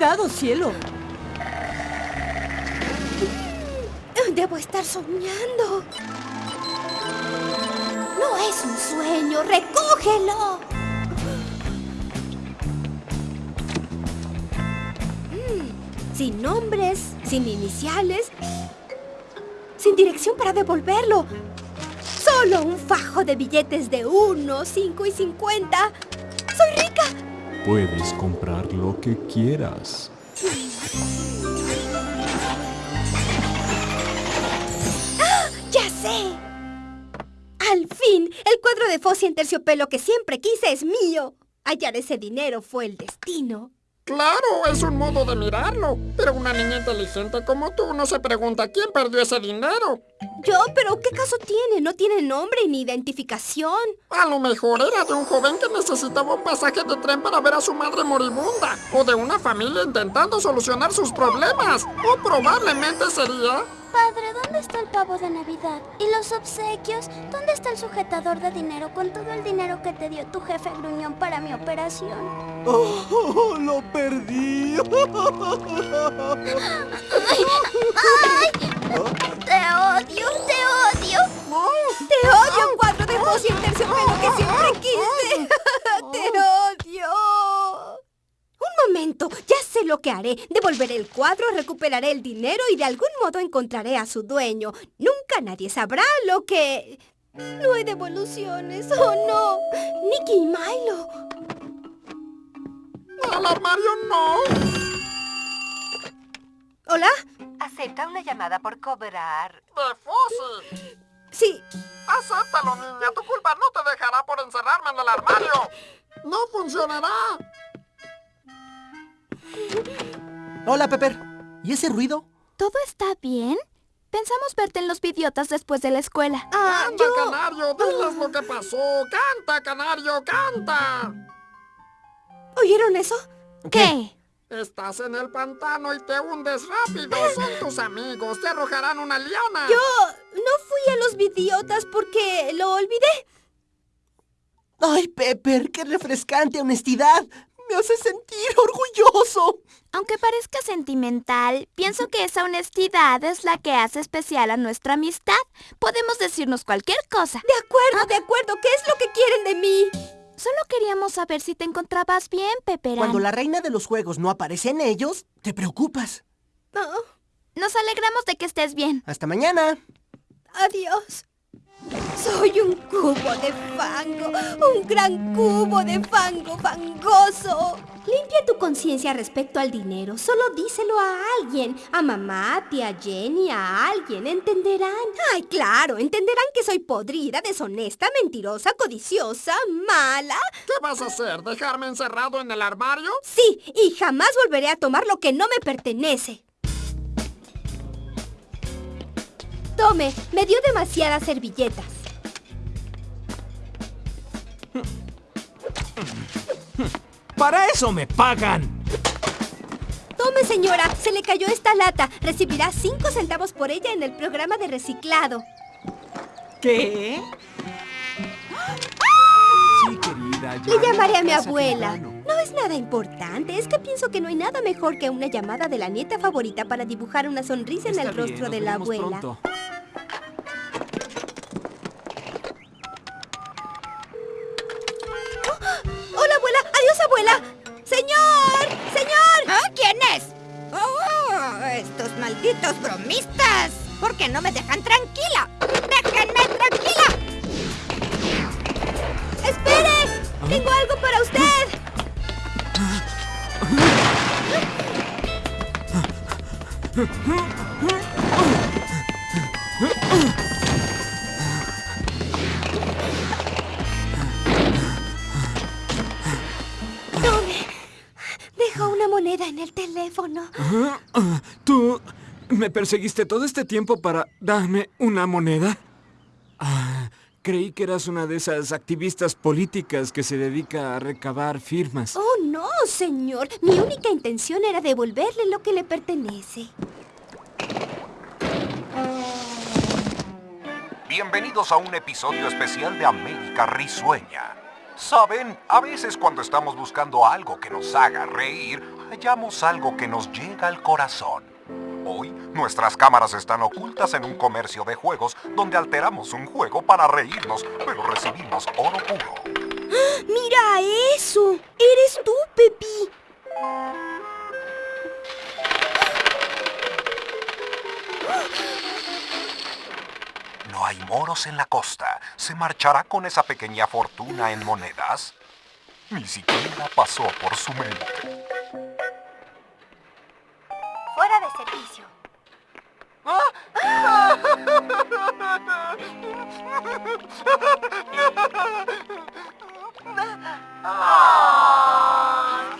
Cuidado, cielo. Debo estar soñando. No es un sueño, recógelo. Mm, Sin nombres, sin iniciales, sin dirección para devolverlo. Solo un fajo de billetes de 1, 5 y 50. ¡Soy rica! Puedes comprar lo que quieras. ¡Ya sé! Al fin, el cuadro de Fossi en terciopelo que siempre quise es mío. Hallar ese dinero fue el destino. Claro, es un modo de mirarlo. Pero una niña inteligente como tú no se pregunta quién perdió ese dinero. Yo, pero ¿qué caso tiene? No tiene nombre ni identificación. A lo mejor era de un joven que necesitaba un pasaje de tren para ver a su madre moribunda. O de una familia intentando solucionar sus problemas. O probablemente sería... Padre, ¿dónde está el pavo de Navidad? ¿Y los obsequios? ¿Dónde está el sujetador de dinero con todo el dinero que te dio tu jefe gruñón para mi operación? ¡Oh, lo perdí! ¡Te odio! ¡Te odio! ¡Te odio, cuadro de Fossi en terciopelo que siempre quise! ¡Te odio! Un momento, ya sé lo que haré. Devolveré el cuadro, recuperaré el dinero y de algún modo encontraré a su dueño. Nunca nadie sabrá lo que... No hay devoluciones, oh no. Nicky y Milo. ¡Al armario no! ¿Hola? Acepta una llamada por cobrar. ¡De Fossi! Sí. Acéptalo, niña. Tu culpa no te dejará por encerrarme en el armario. ¡No funcionará! Hola, Pepper. ¿Y ese ruido? ¿Todo está bien? Pensamos verte en los vidiotas después de la escuela. Ah, ¡Canta, yo... canario! ¡Diles lo que pasó! ¡Canta, canario! ¡Canta! ¿Oyeron eso? ¿Qué? Estás en el pantano y te hundes rápido. Son tus amigos. Te arrojarán una liana. Yo no fui a los vidiotas porque lo olvidé. ¡Ay, Pepper! ¡Qué refrescante honestidad! ¡Me hace sentir orgulloso! Aunque parezca sentimental, pienso que esa honestidad es la que hace especial a nuestra amistad. Podemos decirnos cualquier cosa. De acuerdo, de acuerdo. ¿Qué es lo que quieren de mí? Solo queríamos saber si te encontrabas bien, Pepperán. Cuando la reina de los juegos no aparece en ellos, te preocupas. Oh, Nos alegramos de que estés bien. Hasta mañana. adiós. Soy un cubo de fango, un gran cubo de fango fangoso. Limpia tu conciencia respecto al dinero. Solo díselo a alguien. A mamá, a tía Jenny, a alguien. Entenderán. Ay, claro, entenderán que soy podrida, deshonesta, mentirosa, codiciosa, mala. ¿Qué vas a hacer? ¿Dejarme encerrado en el armario? Sí, y jamás volveré a tomar lo que no me pertenece. Tome, me dio demasiadas servilletas. ¡Para eso me pagan! Tome, señora, se le cayó esta lata. Recibirá cinco centavos por ella en el programa de reciclado. ¿Qué? Sí, querida. ya Le llamaré a mi abuela. No es nada importante, es que pienso que no hay nada mejor que una llamada de la nieta favorita para dibujar una sonrisa en el rostro de la abuela. pronto. Bromistas. ¿Por qué no me dejan tranquila? ¡Déjenme tranquila! ¡Espere! ¡Tengo algo para usted! Tome. Dejó una moneda en el teléfono. ¿Tú me perseguiste todo este tiempo para darme una moneda? Ah, creí que eras una de esas activistas políticas que se dedica a recabar firmas. Oh, no, señor. Mi única intención era devolverle lo que le pertenece. Bienvenidos a un episodio especial de América Risueña. Saben, a veces cuando estamos buscando algo que nos haga reír, hallamos algo que nos llega al corazón. Nuestras cámaras están ocultas en un comercio de juegos donde alteramos un juego para reírnos, pero recibimos oro puro. ¡Mira eso! ¡Eres tú, Pepi! No hay moros en la costa. ¿Se marchará con esa pequeña fortuna en monedas? Ni siquiera pasó por su mente. Fuera de servicio.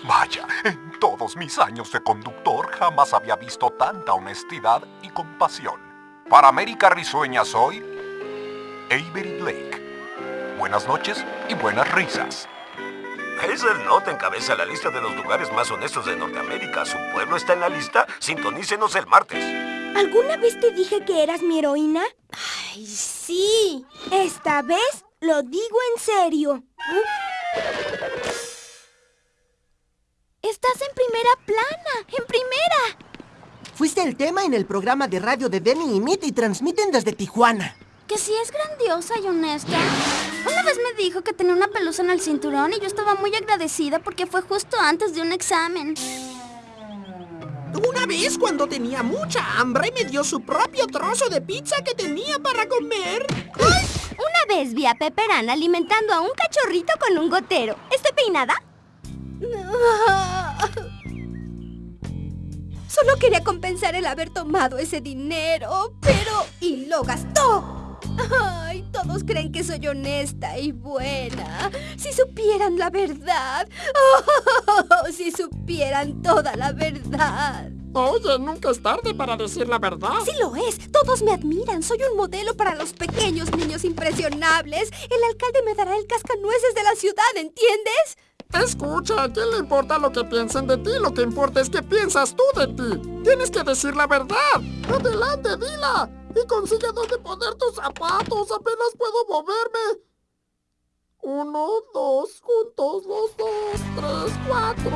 Vaya, en todos mis años de conductor jamás había visto tanta honestidad y compasión. Para América Risueña soy Avery Blake. Buenas noches y buenas risas. Hazel Knott encabeza la lista de los lugares más honestos de Norteamérica. ¿Su pueblo está en la lista? Sintonícenos el martes. ¿Alguna vez te dije que eras mi heroína? Ay, sí. Esta vez lo digo en serio. Estás en primera plana, en primera. Fuiste el tema en el programa de radio de Denny y Meet y transmiten desde Tijuana. Que sí es grandiosa y honesta. Una vez me dijo que tenía una pelusa en el cinturón y yo estaba muy agradecida porque fue justo antes de un examen. Una vez cuando tenía mucha hambre me dio su propio trozo de pizza que tenía para comer. Una vez vi a Pepperán alimentando a un cachorrito con un gotero. ¿Estoy peinada? Solo quería compensar el haber tomado ese dinero, pero... ¡Y lo gastó! ¡Ay! Todos creen que soy honesta y buena. Si supieran la verdad. ¡Oh! Si supieran toda la verdad. Oye, nunca es tarde para decir la verdad. Sí lo es. Todos me admiran. Soy un modelo para los pequeños niños impresionables. El alcalde me dará el cascanueces de la ciudad, ¿entiendes? Escucha, ¿a quién le importa lo que piensen de ti? Lo que importa es que piensas tú de ti. Tienes que decir la verdad. Adelante, dila. Y consigue dónde poner tus zapatos. Apenas puedo moverme. Uno, dos, juntos, los dos, tres, cuatro.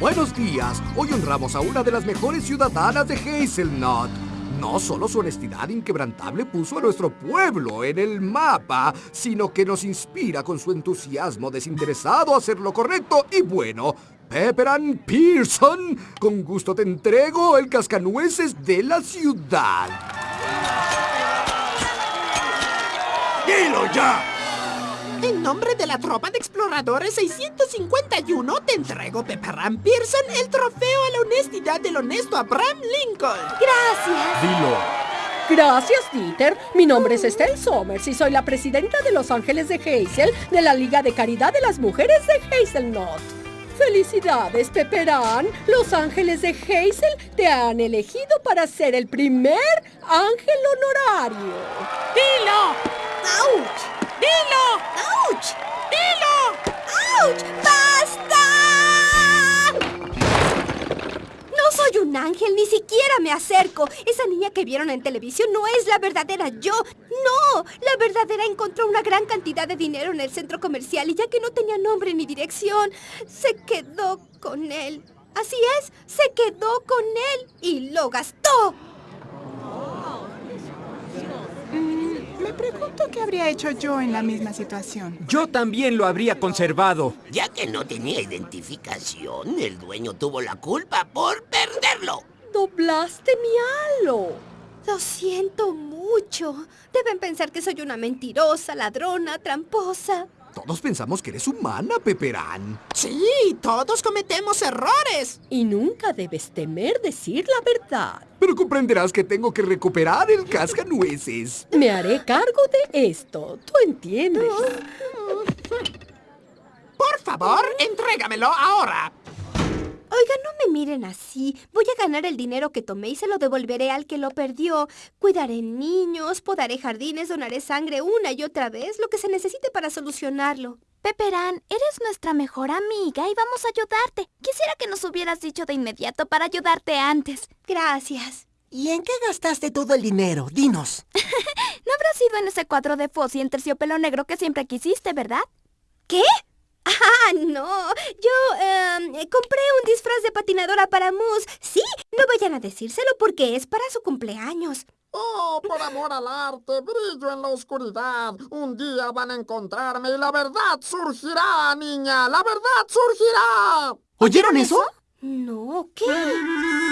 Buenos días. Hoy honramos a una de las mejores ciudadanas de Hazelnut. No solo su honestidad inquebrantable puso a nuestro pueblo en el mapa, sino que nos inspira con su entusiasmo desinteresado a hacer lo correcto y bueno. Pepperan Pearson, con gusto te entrego el cascanueces de la ciudad. ¡Dilo ya! En nombre de la tropa de exploradores 651 te entrego, Pepperram Pearson, el trofeo a la honestidad del honesto Abraham Lincoln. Gracias. Dilo. Gracias, Dieter. Mi nombre es Estelle Somers y soy la presidenta de Los Ángeles de Hazel de la Liga de Caridad de las Mujeres de Hazelnut. ¡Felicidades, Pepperán! Los Ángeles de Hazel te han elegido para ser el primer ángel honorario. ¡Dilo! ¡Auch! ¡Dilo! ¡Auch! ¡Dilo! Ángel, ni siquiera me acerco. Esa niña que vieron en televisión no es la verdadera yo. No, la verdadera encontró una gran cantidad de dinero en el centro comercial y ya que no tenía nombre ni dirección, se quedó con él. Así es, se quedó con él y lo gastó. Me pregunto qué habría hecho yo en la misma situación. Yo también lo habría conservado. Ya que no tenía identificación, el dueño tuvo la culpa por perderlo. Doblaste mi halo. Lo siento mucho. Deben pensar que soy una mentirosa, ladrona, tramposa. Todos pensamos que eres humana, Pepperán. Sí, todos cometemos errores. Y nunca debes temer decir la verdad. Pero comprenderás que tengo que recuperar el cascanueces. Me haré cargo de esto. ¿Tú entiendes? Por favor, entrégamelo ahora. Oiga, no me miren así. Voy a ganar el dinero que tomé y se lo devolveré al que lo perdió. Cuidaré niños, podaré jardines, donaré sangre una y otra vez, lo que se necesite para solucionarlo. Pepperán, eres nuestra mejor amiga y vamos a ayudarte. Quisiera que nos hubieras dicho de inmediato para ayudarte antes. Gracias. ¿Y en qué gastaste todo el dinero? Dinos. no habrá sido en ese cuadro de Fossi en terciopelo negro que siempre quisiste, ¿verdad? ¿Qué? Ah, no. le compré un disfraz de patinadora para Moose. Sí, no vayan a decírselo porque es para su cumpleaños. Oh, por amor al arte, brillo en la oscuridad. Un día van a encontrarme y la verdad surgirá, niña. La verdad surgirá. ¿Oyeron eso? No, ¿qué?